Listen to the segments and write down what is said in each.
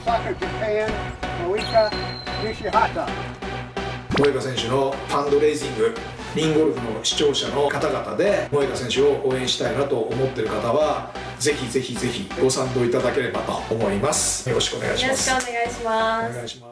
Osaka, Japan, Moika Nishihata. 萌香選手のファンドレイジングリンゴルフの視聴者の方々で萌香選手を応援したいなと思ってる方はぜひぜひぜひご賛同いただければと思いますよろしくお願いしよろしますくお願いしますお願いします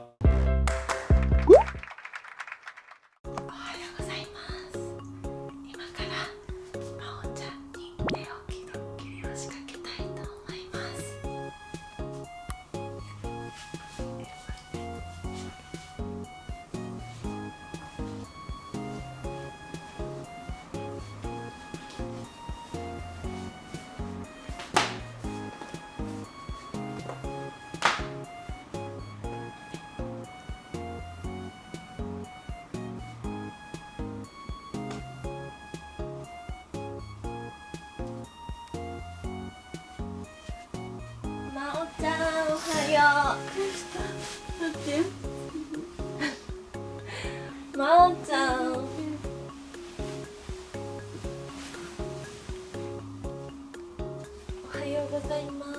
はよう待って。まおちゃん。おはようございます。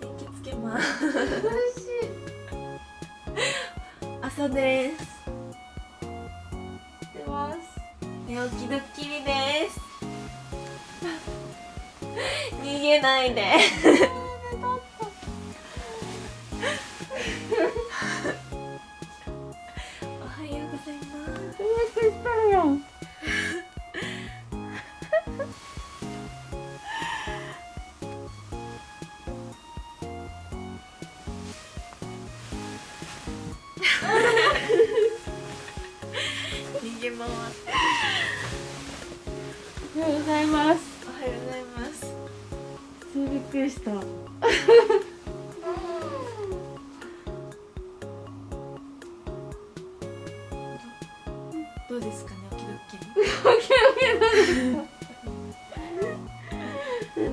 電気つけます。嬉しい朝です。出ます。寝起きドッキリです。逃げないで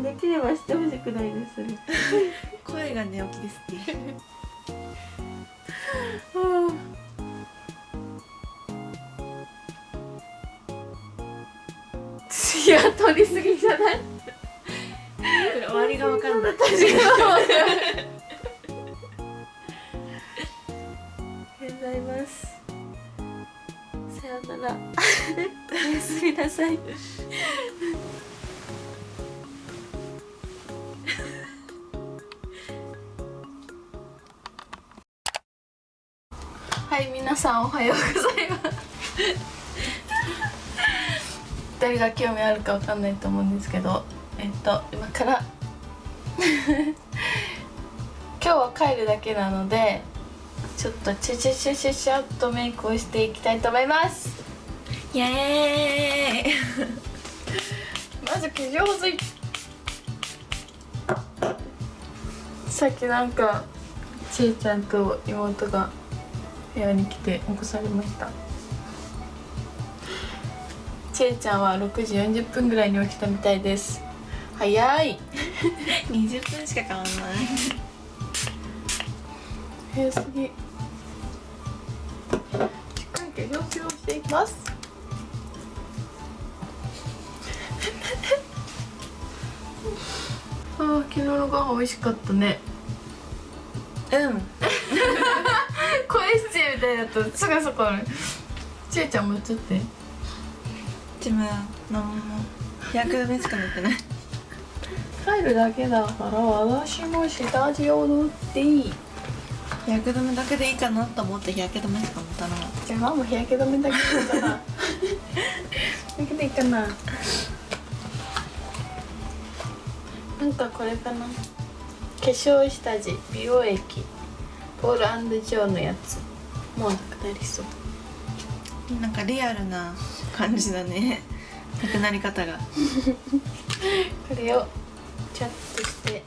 できればしてほしくないです。声が寝起きですねいや、取りすぎじゃない？終わりが分かんないすみなさい。はい皆さんおはようございます。誰が興味あるかわかんないと思うんですけどえっと今から。今日は帰るだけなのでちょっとチュチュチュチュチュっとメイクをしていきたいと思います。イエーイ。まず化粧水さっきなんかちいちゃんと妹が部屋に来て起こされました。ちいちゃんは6時40分ぐらいに起きたみたいです。早い。20分しか変わんない。早すぎ。しっかり化粧水をしていきますあー昨日のご飯美味しかったね。うん。声質みたいだとすぐそこあるちえちゃんもちょっと自分は何も日焼け止めしか塗ってない。帰るだけだから私も下地を塗っていい。日焼け止めだけでいいかなと思って日焼け止めしか塗ったのじゃあママ日焼け止めだけでいいかなだけでいいかななんかこれかな。化粧下地美容液ポールジョーのやつ。もうなくなりそう。なんかリアルな感じだね。なくなり方が。これをチャッとして。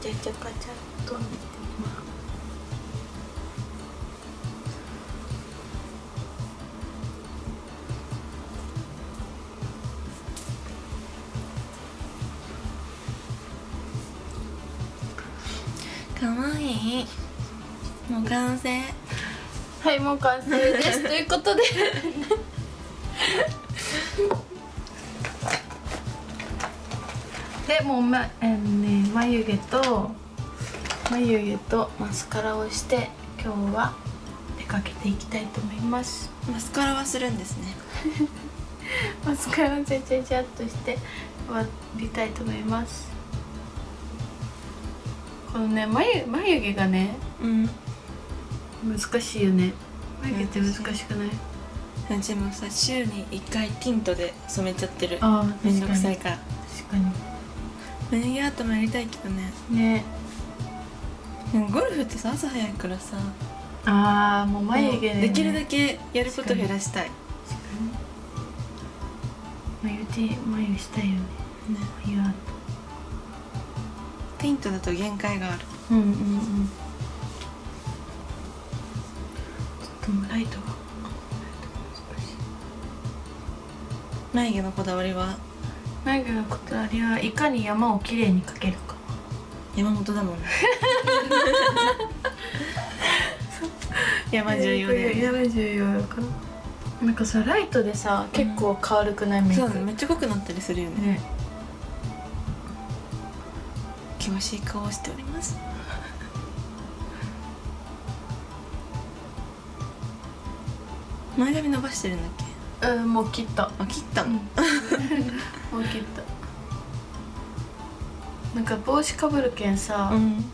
ちゃちゃちゃかちゃっとかわい。いもう完成。はいもう完成です。ということで。でもうま、えーね、眉毛と眉毛とマスカラをして今日は出かけていきたいと思います。マスカラはするんですね。マスカラちゃちゃちゃっとして終わりたいと思いますこのね眉眉毛がねうん。難しいよね。眉毛って難しくない？うちもさ週に1回ティントで染めちゃってる。あめんどくさいから。確かに。眉毛アートもやりたいけどね。ね。でもゴルフってさ朝早いからさ。ああもう眉毛で、ね、できるだけやること減らしたい。ね眉毛眉したいよね。眉アーティントだと限界がある。トうんうんうんちょっとライトが眉毛のこだわりは？眉毛のこだわりはいかに山をきれいに描けるか。山本だもんね。山重要だよね。山重要だから。なんかさライトでさ結構変わるくない？メイク。そうめっちゃ濃くなったりするよね。ね険しい顔をしております。前髪伸ばしてるんだっけ？うんもう切った。あ切ったの、もう切った。なんか帽子かぶるけんさ、うん。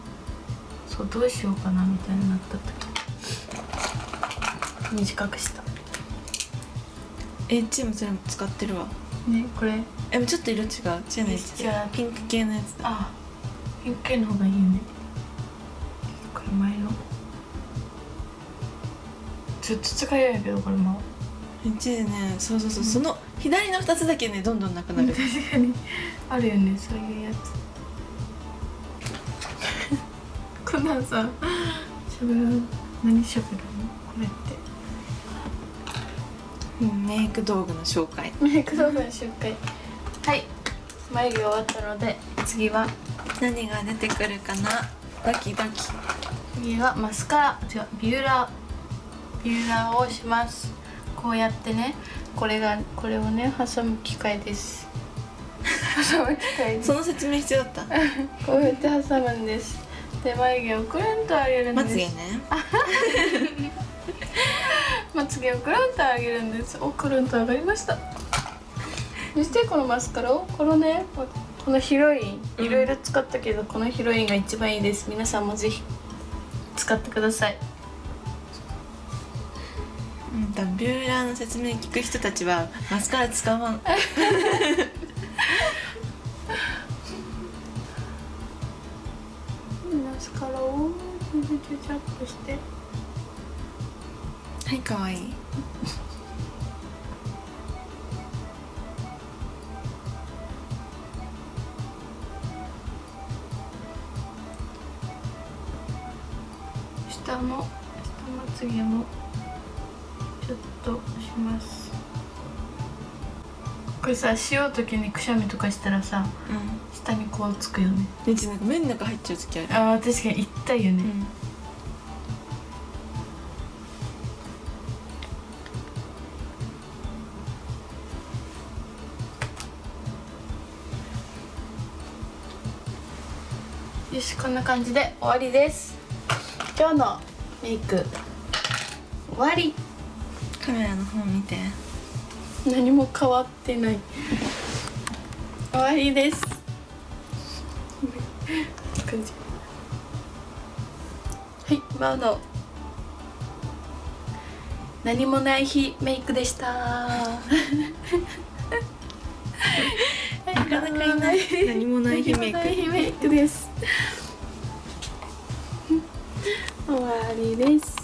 そうどうしようかなみたいになった時。短くした。えチームそれも使ってるわ。ねこれ。えちょっと色違う。違う。ね違う。ピンク系のやつだ。あピンク系の方がいいよね。これ前の。ずっと使いやけどこれも。うちでねそうそうそう、その左の2つだけねどんどんなくなる。確かに。あるよねそういうやつ。こんなんさしゃべる何しゃべるの？これって。うんメイク道具の紹介。メイク動画の紹介。はい。眉毛終わったので次は何が出てくるかな？ドキドキ。次はマスカラ違うビューラー。ビューラーをします。こうやってね。これがこれをね挟む機械です。挟む機械その説明必要だった？こうやって挟むんです。で眉毛をくるんと上げるんです。まつげね。まつげをくるんと上げるんです。おくるんと上がりました。そしてこのマスカラをこのねこのヒロインいろいろ使ったけど、このヒロインが一番いいです。皆さんもぜひ使ってください。うん多分ビューラーの説明聞く人たちはマスカラ使わん。マスカラをちょちょちょっとして。はいかわいい下の下まつげもちょっとします。これさしようときにくしゃみとかしたらさう下にこうつくよね。んうちなんか目の中入っちゃう時ある。あー確かに痛いよね、うん。よしこんな感じで終わりです今日のメイク終わり。カメラの方見て。何も変わってない。終わりです。感じ。はいマウの。何もない日メイクでした。なかなかいない。何もない日メイクです 終わりです。